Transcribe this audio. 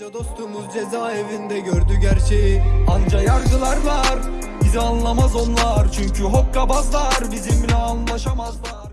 Onca dostumuz cezaevinde gördü gerçeği. Anca yargılar var Bizi anlamaz onlar. Çünkü hokkabazlar Bizimle anlaşamazlar.